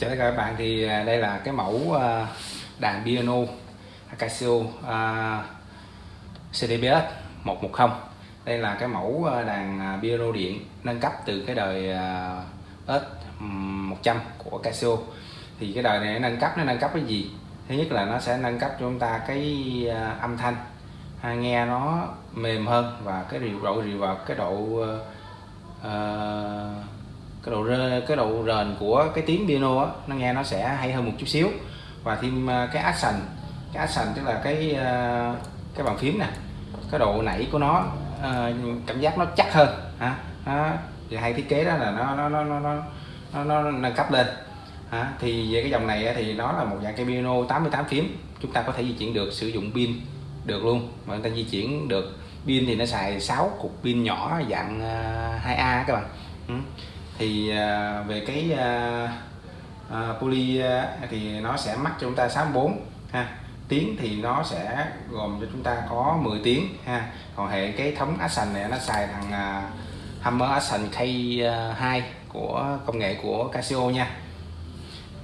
Chào tất cả các bạn thì à, đây là cái mẫu à, đàn piano Casio à, CDBS 110 đây là cái mẫu đàn piano điện nâng cấp từ cái đời S100 của Casio. Thì cái đời này nâng cấp nó nâng cấp cái gì? Thứ nhất là nó sẽ nâng cấp cho chúng ta cái âm thanh. Nghe nó mềm hơn và cái độ reverb cái độ uh, cái độ cái độ rền của cái tiếng piano á, nó nghe nó sẽ hay hơn một chút xíu. Và thêm à, cái action cái action tức là cái à, cái bàn phím nè. Cái độ nảy của nó à, cảm giác nó chắc hơn hả? À, thì hay thiết kế đó là nó nó nó nó nó, nó nâng cấp lên hả? thì về cái dòng này thì nó là một dạng cây piano 88 phím. Chúng ta có thể di chuyển được sử dụng pin được luôn. Mà người ta di chuyển được pin thì nó xài 6 cục pin nhỏ dạng 2A các bạn. Ừ thì à, về cái à, à, poly thì nó sẽ mắc cho chúng ta 64 ha. Tiếng thì nó sẽ gồm cho chúng ta có 10 tiếng ha. Còn hệ cái thống Action này nó xài thằng uh, Hammer Action K2 của công nghệ của Casio nha.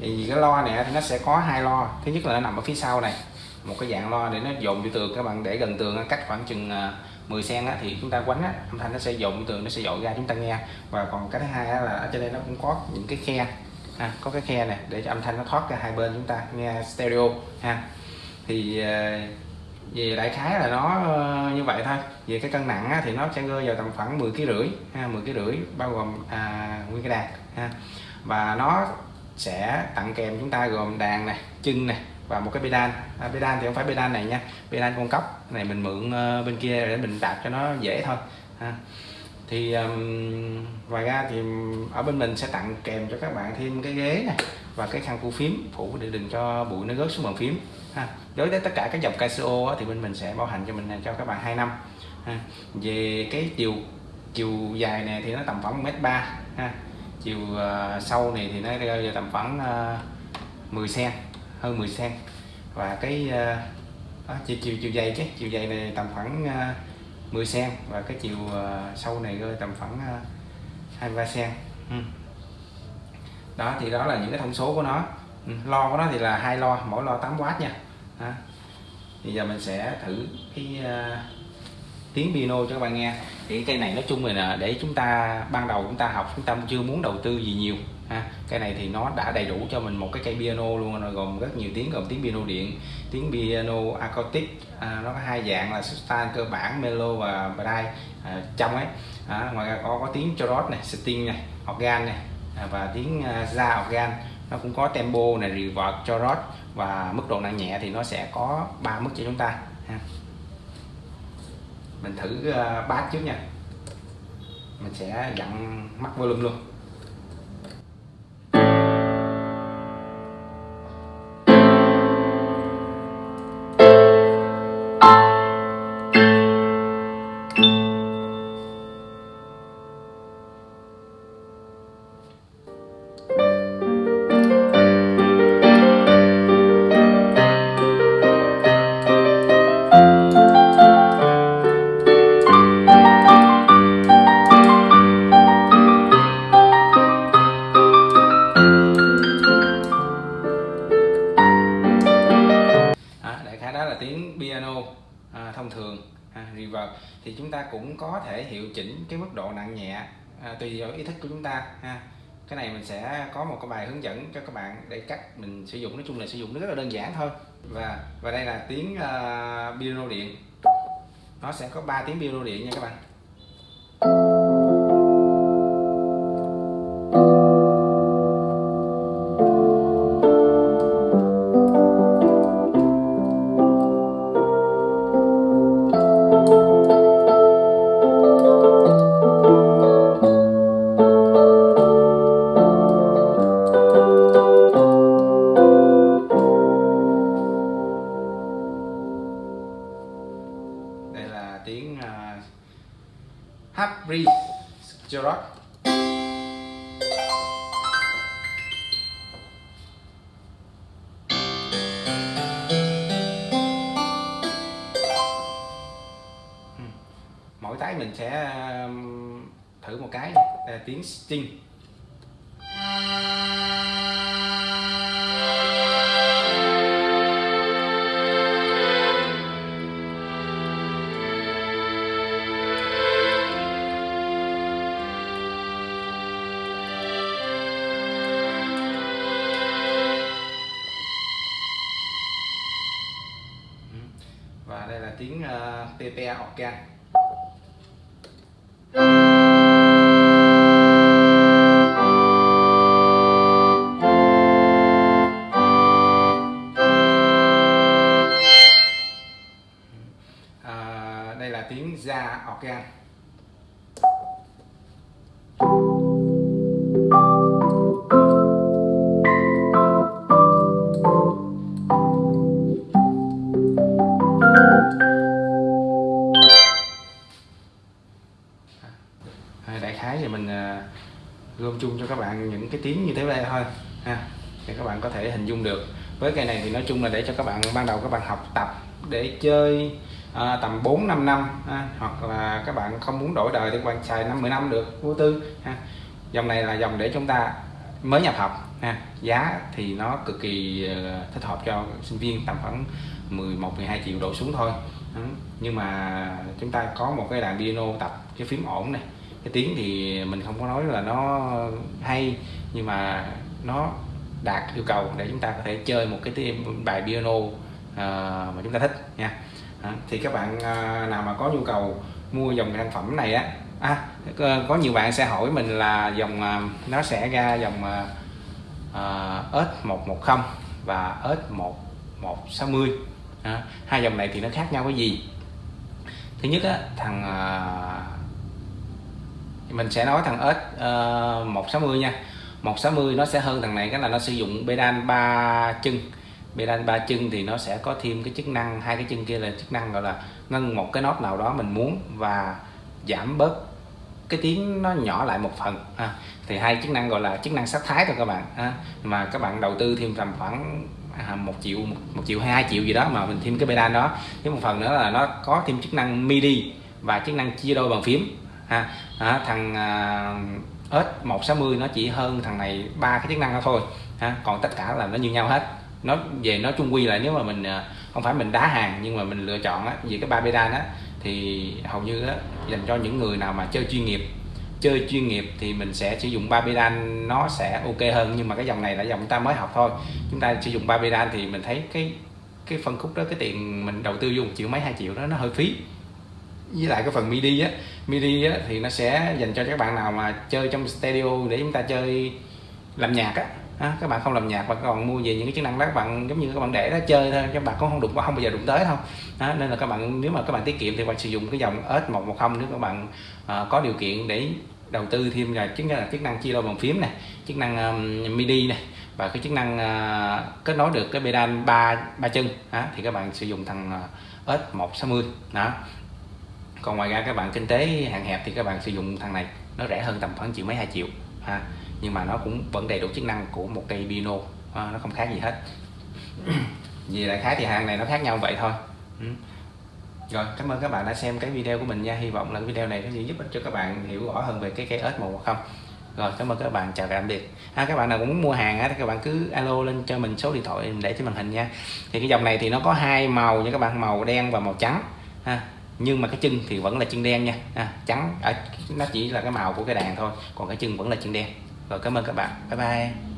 Thì cái lo này thì nó sẽ có hai lo thứ nhất là nó nằm ở phía sau này một cái dạng loa để nó dồn vô tường. Các bạn để gần tường cách khoảng chừng à, 10 sen thì chúng ta quánh âm thanh nó sẽ dồn tường nó sẽ dội ra chúng ta nghe. Và còn cái thứ hai là ở trên đây nó cũng có những cái khe ha, có cái khe này để cho âm thanh nó thoát ra hai bên chúng ta nghe stereo ha. Thì à, về đại khái là nó ờ, như vậy thôi. Về cái cân nặng á, thì nó sẽ rơi vào tầm khoảng 10 kg rưỡi ha 10 kg rưỡi bao gồm à, nguyên cái đàn ha. Và nó sẽ tặng kèm chúng ta gồm đàn này chân này và một cái pedal. À, pedal thì không phải pedal này nha. Pedal con cốc này mình mượn uh, bên kia để mình đạp cho nó dễ thôi. Ha. thì um, ngoài ra thì ở bên mình sẽ tặng kèm cho các bạn thêm cái ghế này và cái khăn phủ phím phủ để đừng cho bụi nó rớt xuống bàn phím. Ha. đối với tất cả các dòng Casio thì bên mình sẽ bảo hành cho mình à, cho các bạn 2 năm. Ha. về cái chiều chiều dài này thì nó tầm khoảng mét ba. Ha. Chiều ờ, uh, sâu này thì nó rơi vào tầm khoảng uh, 10 cm hơn 10 cm và cái ờ, uh, chiều chiều chiều dày chứ chiều dày này tầm khoảng uh, 10 cm và cái chiều uh, sâu này rơi tầm khoảng uh, 23 cm ừ. đó thì đó là những cái thông số của nó ừ. lo của nó thì là hai lo mỗi lo 8W nha đó. thì giờ mình sẽ thử cái uh, tiếng piano cho các bạn nghe thì cây này nói chung là để chúng ta ban đầu chúng ta học chúng ta chưa muốn đầu tư gì nhiều ha. Cái này thì nó đã đầy đủ cho mình một cái cây piano luôn rồi gồm rất nhiều tiếng gồm tiếng piano điện tiếng piano acoustic à, nó có hai dạng là style cơ bản melo và bright à, trong ấy. À, ngoài ra có có tiếng chorus này sting này organ này à, và tiếng uh, organ. Nó cũng có tempo này reverb chorus và mức độ nặng nhẹ thì nó sẽ có ba mức cho chúng ta ha. mình thử uh, bass trước nha. Mình sẽ dặn mắt volume luôn. Chúng ta cũng có thể hiệu chỉnh cái mức độ nặng nhẹ à, tùy vào ý thức của chúng ta ha. Cái này mình sẽ có một cái bài hướng dẫn cho các bạn để cách mình sử dụng. Nói chung là sử dụng nó rất là đơn giản thôi. Và và đây là tiếng à, uh, piano điện. Nó sẽ có 3 tiếng piano điện nha các bạn. Harry Gerard hmm. mỗi cái mình sẽ um, thử một cái à, tiếng string PPA họ à, cái tiếng như thế này thôi. Ha để các bạn có thể hình dung được. Với cây này thì nói chung là để cho các bạn ban đầu các bạn học tập để chơi à, tầm 4 5 năm ha, hoặc là các bạn không muốn đổi đời thì quan bạn xài 50 năm được vô tư ha. Dòng này là dòng để chúng ta mới nhập học ha. Giá thì nó cực kỳ ờ, thích hợp cho sinh viên tầm khoảng 11 12 triệu đổ xuống thôi. Nhưng mà chúng ta có một cái đàn piano tập cái phím ổn này. Cái tiếng thì mình không có nói là nó hay nhưng mà nó đạt yêu cầu để chúng ta có thể chơi một cái bài piano à, mà chúng ta thích nha. À, thì các bạn à, nào mà có nhu cầu mua dòng sản phẩm này á à, có- nhiều bạn sẽ hỏi mình là dòng à, nó sẽ ra dòng à, à, S110 và S1160 à, hai dòng này thì nó khác nhau cái gì? Thứ nhất á, thằng à, mình sẽ nói thằng S160 à, nha. 160 nó sẽ hơn thằng này cái là nó sử dụng pedal ba chân pedal ba chân thì nó sẽ có thêm cái chức năng hai cái chân kia là chức năng gọi là ngân một cái nốt nào đó mình muốn và giảm bớt cái tiếng nó nhỏ lại một phần ha. thì hai chức năng gọi là chức năng sắc thái thôi các bạn ha. mà các bạn đầu tư thêm tầm khoảng à, một triệu một triệu hai triệu gì đó mà mình thêm cái pedal đó với một phần nữa là nó có thêm chức năng MIDI và chức năng chia đôi bàn phím ha à, thằng uh, S160 nó chỉ hơn thằng này ba cái chức năng đó thôi ha. Còn tất cả là nó như nhau hết. Nó về nó chung quy lại nếu mà mình à, không phải mình đá hàng nhưng mà mình lựa chọn á về cái ba pedal đó thì hầu như á dành cho những người nào mà chơi chuyên nghiệp. Chơi chuyên nghiệp thì mình sẽ sử dụng ba pedal nó sẽ ok hơn nhưng mà cái dòng này là dòng chúng ta mới học thôi. Chúng ta sử dụng ba pedal thì mình thấy cái cái phân khúc đó cái tiền mình đầu tư dùng triệu mấy hai triệu đó nó hơi phí với lại cái phần MIDI á MIDI á thì nó sẽ dành cho các bạn nào mà chơi trong studio để chúng ta chơi làm nhạc á. À, các bạn không làm nhạc mà còn mua về những cái chức năng đó các bạn giống như các bạn để đó chơi thôi các bạn cũng không đụng không bao giờ đụng tới đâu. Đó, nên là các bạn nếu mà các bạn tiết kiệm thì các bạn sử dụng cái dòng S110 nếu các bạn à, có điều kiện để đầu tư thêm là chính là chức năng chia đôi bàn phím này chức năng um, MIDI này và cái chức năng uh, kết nối được cái pedal ba ba chân. Đó, thì các bạn sử dụng thằng ờ, uh, S160 đó còn ngoài ra các bạn kinh tế hạn hẹp thì các bạn sử dụng thằng này nó rẻ hơn tầm khoảng triệu mấy hai triệu ha. Nhưng mà nó cũng vẫn đầy đủ chức năng của một cây pino ha, nó không khác gì hết. Vì đại khái thì hàng này nó khác nhau vậy thôi. Ừ. rồi cảm ơn các bạn đã xem cái video của mình nha. Hy vọng là cái video này có gì giúp ích cho các bạn hiểu rõ hơn về cái cây ớt màu không. Rồi cảm ơn các bạn. Chào tạm biệt. À, các bạn nào cũng muốn mua hàng á, thì các bạn cứ alo lên cho mình số điện thoại để trên màn hình nha. Thì cái dòng này thì nó có hai màu nha các bạn màu đen và màu trắng ha nhưng mà cái chân thì vẫn là chân đen nha. À, trắng. Ở nó chỉ là cái màu của cái đàn thôi. Còn cái chân vẫn là chân đen. Rồi cảm ơn các bạn. Bye bye.